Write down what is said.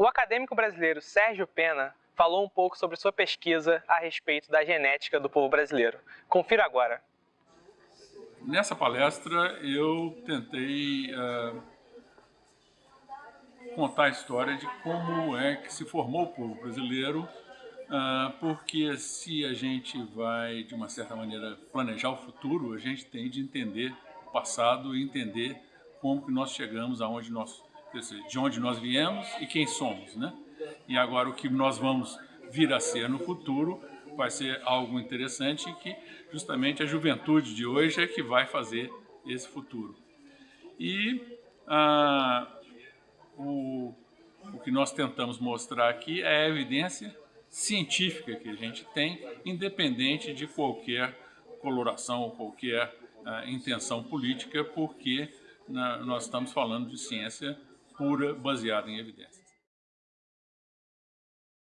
O acadêmico brasileiro Sérgio Pena falou um pouco sobre sua pesquisa a respeito da genética do povo brasileiro. Confira agora. Nessa palestra eu tentei uh, contar a história de como é que se formou o povo brasileiro, uh, porque se a gente vai, de uma certa maneira, planejar o futuro, a gente tem de entender o passado e entender como que nós chegamos aonde nós de onde nós viemos e quem somos, né? E agora o que nós vamos vir a ser no futuro vai ser algo interessante que justamente a juventude de hoje é que vai fazer esse futuro. E ah, o, o que nós tentamos mostrar aqui é a evidência científica que a gente tem, independente de qualquer coloração ou qualquer ah, intenção política, porque na, nós estamos falando de ciência pura, baseada em evidências.